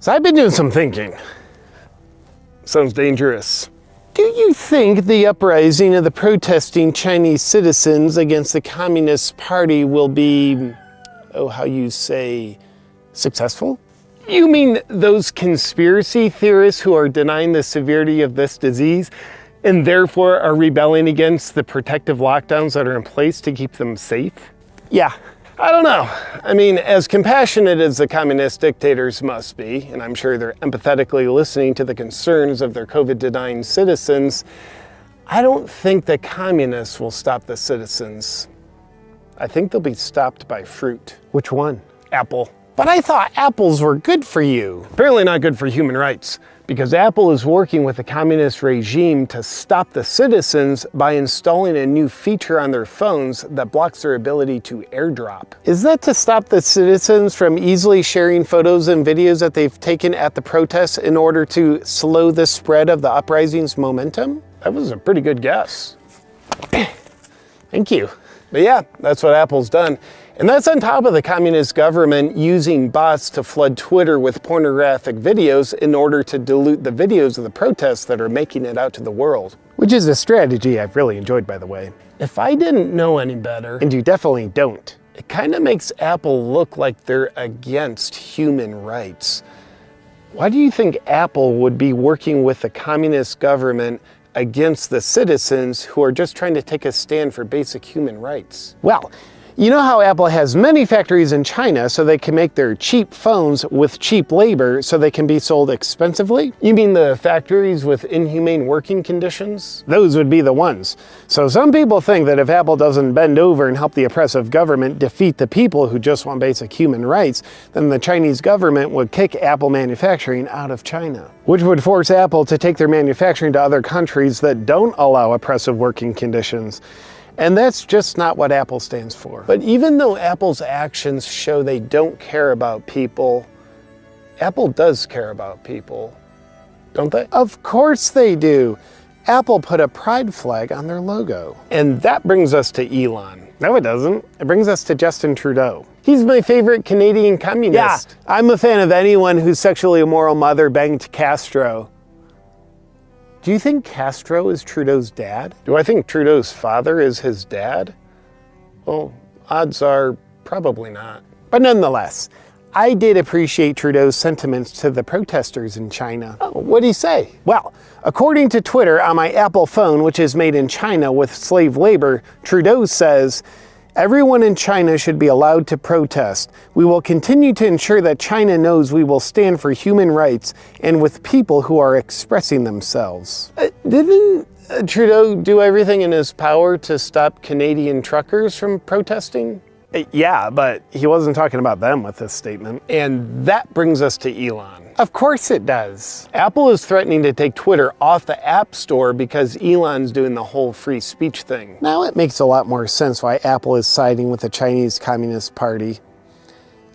So I've been doing some thinking. Sounds dangerous. Do you think the uprising of the protesting Chinese citizens against the Communist Party will be, oh, how you say, successful? You mean those conspiracy theorists who are denying the severity of this disease and therefore are rebelling against the protective lockdowns that are in place to keep them safe? Yeah, I don't know. I mean, as compassionate as the communist dictators must be, and I'm sure they're empathetically listening to the concerns of their COVID-denying citizens, I don't think the communists will stop the citizens. I think they'll be stopped by fruit. Which one? Apple. But I thought apples were good for you. Apparently not good for human rights because Apple is working with the communist regime to stop the citizens by installing a new feature on their phones that blocks their ability to airdrop. Is that to stop the citizens from easily sharing photos and videos that they've taken at the protests in order to slow the spread of the uprising's momentum? That was a pretty good guess. Thank you. But yeah, that's what Apple's done. And that's on top of the communist government using bots to flood Twitter with pornographic videos in order to dilute the videos of the protests that are making it out to the world. Which is a strategy I've really enjoyed, by the way. If I didn't know any better, and you definitely don't, it kind of makes Apple look like they're against human rights. Why do you think Apple would be working with the communist government against the citizens who are just trying to take a stand for basic human rights? Well, you know how Apple has many factories in China so they can make their cheap phones with cheap labor so they can be sold expensively? You mean the factories with inhumane working conditions? Those would be the ones. So some people think that if Apple doesn't bend over and help the oppressive government defeat the people who just want basic human rights, then the Chinese government would kick Apple manufacturing out of China, which would force Apple to take their manufacturing to other countries that don't allow oppressive working conditions. And that's just not what Apple stands for. But even though Apple's actions show they don't care about people, Apple does care about people, don't they? Of course they do. Apple put a pride flag on their logo. And that brings us to Elon. No, it doesn't. It brings us to Justin Trudeau. He's my favorite Canadian communist. Yeah, I'm a fan of anyone whose sexually immoral mother banged Castro. Do you think Castro is Trudeau's dad? Do I think Trudeau's father is his dad? Well, odds are probably not. But nonetheless, I did appreciate Trudeau's sentiments to the protesters in China. Oh, what'd he say? Well, according to Twitter on my Apple phone, which is made in China with slave labor, Trudeau says, Everyone in China should be allowed to protest. We will continue to ensure that China knows we will stand for human rights and with people who are expressing themselves. Uh, didn't uh, Trudeau do everything in his power to stop Canadian truckers from protesting? Yeah, but he wasn't talking about them with this statement. And that brings us to Elon. Of course it does. Apple is threatening to take Twitter off the App Store because Elon's doing the whole free speech thing. Now it makes a lot more sense why Apple is siding with the Chinese Communist Party.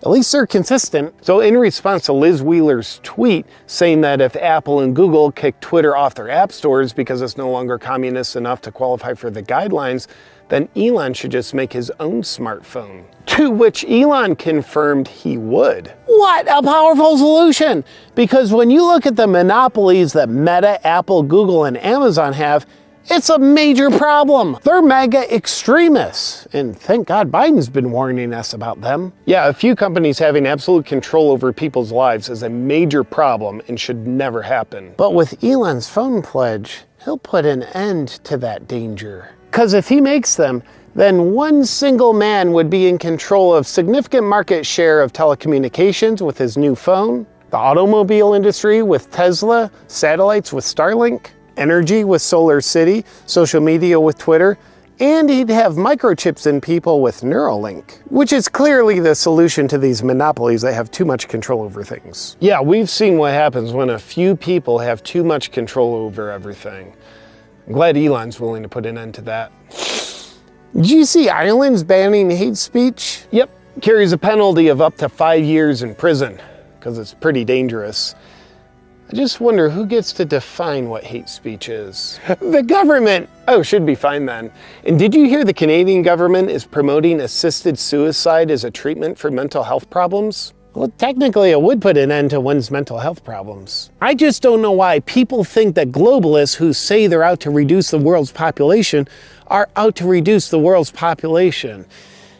At least they're consistent. So in response to Liz Wheeler's tweet saying that if Apple and Google kick Twitter off their app stores because it's no longer communist enough to qualify for the guidelines, then Elon should just make his own smartphone. To which Elon confirmed he would. What a powerful solution! Because when you look at the monopolies that Meta, Apple, Google, and Amazon have, it's a major problem. They're mega extremists. And thank God Biden's been warning us about them. Yeah, a few companies having absolute control over people's lives is a major problem and should never happen. But with Elon's phone pledge, he'll put an end to that danger. Because if he makes them, then one single man would be in control of significant market share of telecommunications with his new phone, the automobile industry with Tesla, satellites with Starlink, energy with Solar City, social media with Twitter, and he'd have microchips in people with Neuralink, which is clearly the solution to these monopolies that have too much control over things. Yeah, we've seen what happens when a few people have too much control over everything. I'm glad Elon's willing to put an end to that. Did you see Ireland's banning hate speech? Yep, carries a penalty of up to five years in prison, because it's pretty dangerous. I just wonder who gets to define what hate speech is. the government! Oh, should be fine then. And did you hear the Canadian government is promoting assisted suicide as a treatment for mental health problems? Well, technically, it would put an end to one's mental health problems. I just don't know why people think that globalists who say they're out to reduce the world's population are out to reduce the world's population.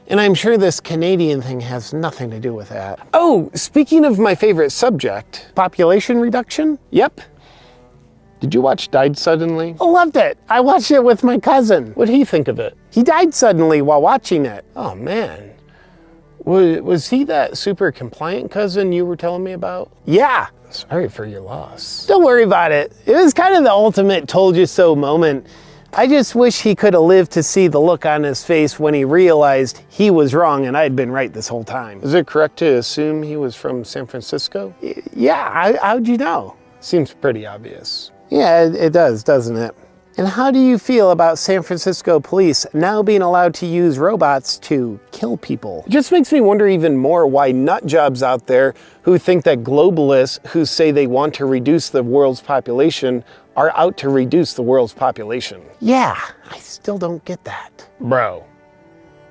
And I'm sure this Canadian thing has nothing to do with that. Oh, speaking of my favorite subject, population reduction? Yep. Did you watch Died Suddenly? I loved it. I watched it with my cousin. What'd he think of it? He died suddenly while watching it. Oh man. Was, was he that super compliant cousin you were telling me about? Yeah. Sorry for your loss. Don't worry about it. It was kind of the ultimate told you so moment. I just wish he could have lived to see the look on his face when he realized he was wrong and I'd been right this whole time. Is it correct to assume he was from San Francisco? Y yeah, I, how'd you know? Seems pretty obvious. Yeah, it, it does, doesn't it? And how do you feel about San Francisco police now being allowed to use robots to kill people? It just makes me wonder even more why nut jobs out there who think that globalists who say they want to reduce the world's population are out to reduce the world's population. Yeah, I still don't get that. Bro,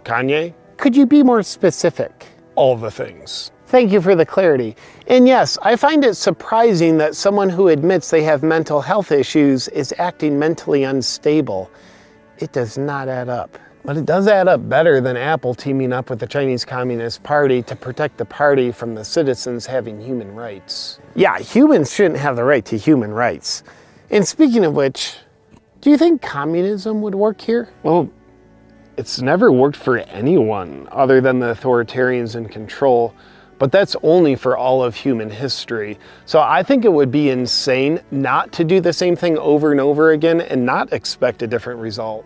Kanye? Could you be more specific? All the things. Thank you for the clarity. And yes, I find it surprising that someone who admits they have mental health issues is acting mentally unstable. It does not add up. But it does add up better than Apple teaming up with the Chinese Communist Party to protect the party from the citizens having human rights. Yeah, humans shouldn't have the right to human rights. And speaking of which, do you think communism would work here? Well, it's never worked for anyone other than the authoritarians in control, but that's only for all of human history. So I think it would be insane not to do the same thing over and over again and not expect a different result.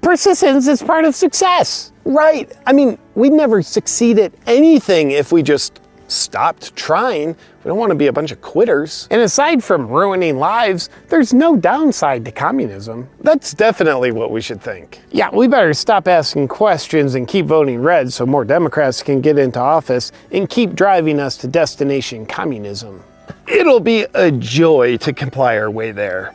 Persistence is part of success. Right. I mean, we'd never succeed at anything if we just stopped trying. We don't want to be a bunch of quitters. And aside from ruining lives, there's no downside to communism. That's definitely what we should think. Yeah, we better stop asking questions and keep voting red so more Democrats can get into office and keep driving us to destination communism. It'll be a joy to comply our way there.